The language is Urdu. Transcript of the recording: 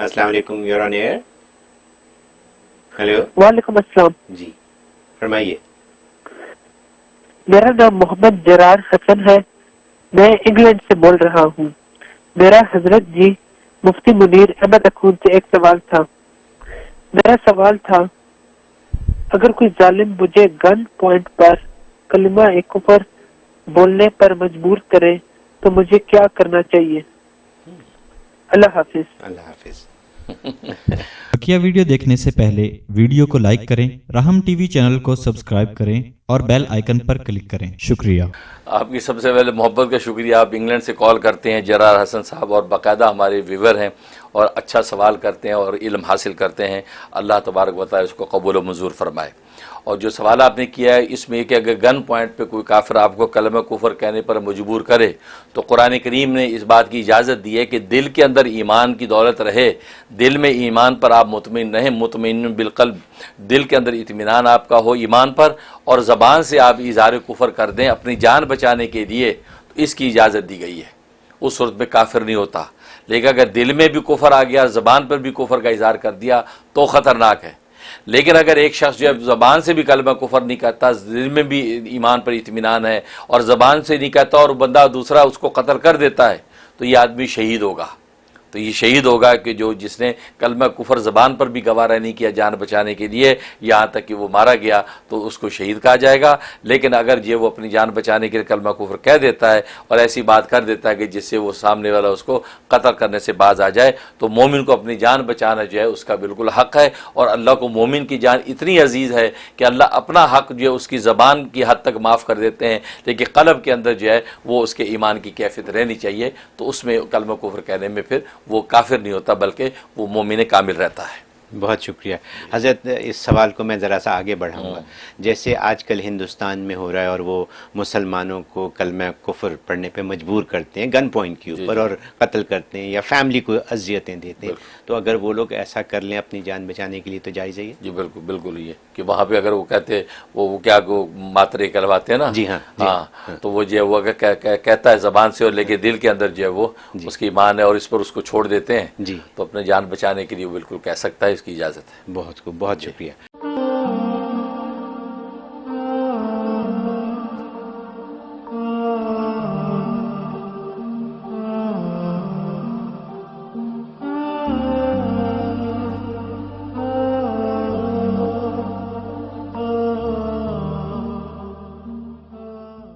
السلام علیکم یور آن ایئر ہیلو وعلیکم السلام. جی فرمائیے۔ میرا نام محمد جرار حسن ہے۔ میں انگلینڈ سے بول رہا ہوں۔ میرا حضرت جی مفتی منیر احمد اخون سے ایک سوال تھا۔ میرا سوال تھا اگر کوئی ظالم مجھے گن پوائنٹ پر کلمہ کفر بولنے پر مجبور کرے تو مجھے کیا کرنا چاہیے؟ اللہ حافظ۔ اللہ حافظ۔ بقیہ ویڈیو دیکھنے سے پہلے ویڈیو کو لائک کریں رحم ٹی وی چینل کو سبسکرائب کریں اور بیل آئیکن پر کلک کریں۔ شکریہ۔ آپ کی سب سے پہلے محبت کا شکریہ آپ انگلینڈ سے کال کرتے ہیں جرار حسن صاحب اور باقاعدہ ہمارے ویور ہیں۔ اور اچھا سوال کرتے ہیں اور علم حاصل کرتے ہیں، اللہ تبارک بتائے اس کو قبول و منظور فرمائے۔ اور جو سوال آپ نے کیا ہے، اس میں کہ اگر گن پوائنٹ پہ کوئی کافر آپ کو کلمہ کفر کہنے پر مجبور کرے، تو قرآن کریم نے اس بات کی اجازت دی ہے کہ دل کے اندر ایمان کی دولت رہے۔ دل میں ایمان پر آپ مطمئن رہیں، مطمئن بالقلب۔ دل کے اندر اطمینان آپ کا ہو ایمان پر، اور زبان سے آپ اظہار کفر کر دیں اپنی جان بچانے کے لیے، تو اس کی اجازت دی گئی ہے۔ اس صورت میں کافر نہیں ہوتا۔ لیکن اگر دل میں بھی کفر آ گیا، زبان پر بھی کفر کا اظہار کر دیا، تو خطرناک ہے۔ لیکن اگر ایک شخص جو ہے زبان سے بھی کلمہ کفر نہیں کرتا دل میں بھی ایمان پر اطمینان ہے اور زبان سے نہیں کہتا اور بندہ دوسرا اس کو قتل کر دیتا ہے، تو یہ آدمی شہید ہوگا۔ تو یہ شہید ہوگا کہ جو جس نے کلمہ کفر زبان پر بھی گوارہ نہیں کیا جان بچانے کے لیے، یہاں تک کہ وہ مارا گیا تو اس کو شہید کہا جائے گا۔ لیکن اگر یہ وہ اپنی جان بچانے کے لیے کلمہ کفر کہہ دیتا ہے اور ایسی بات کر دیتا ہے کہ جس سے وہ سامنے والا اس کو قتل کرنے سے باز آ جائے، تو مومن کو اپنی جان بچانا جو ہے اس کا بالکل حق ہے۔ اور اللہ کو مومن کی جان اتنی عزیز ہے کہ اللہ اپنا حق جو ہے اس کی زبان کی حد تک معاف کر دیتے ہیں، لیکن قلب کے اندر جو ہے وہ اس کے ایمان کی کیفیت رہنی چاہیے۔ تو اس میں کلمہ کفر کہنے میں پھر وہ کافر نہیں ہوتا بلکہ وہ مومن کامل رہتا ہے۔ بہت شکریہ۔ حضرت اس سوال کو میں ذرا سا آگے بڑھاؤں گا۔ جیسے آج کل ہندوستان میں ہو رہا ہے اور وہ مسلمانوں کو کلمہ کفر پڑھنے پہ مجبور کرتے ہیں گن پوائنٹ کے اوپر اور قتل کرتے ہیں یا فیملی کو اذیتیں دیتے ہیں۔ تو اگر وہ لوگ ایسا کر لیں اپنی جان بچانے کے لیے تو جائز ہے جی بالکل بالکل یہ۔ کہ وہاں پہ اگر وہ کہتے وہ وہ کیا ماترے کہلواتے ہیں نا؟ جی ہاں، جی ہاں تو وہ جو ہے وہ کہتا ہے زبان سے اور لیکن دل کے اندر جو ہے وہ اس کی ایمان ہے اور اس پر اس کو چھوڑ دیتے ہیں جی۔ تو اپنے جان بچانے کے لیے وہ بالکل کہہ سکتا ہے۔ کی اجازت ہے۔ بہت خوب بہت شکریہ۔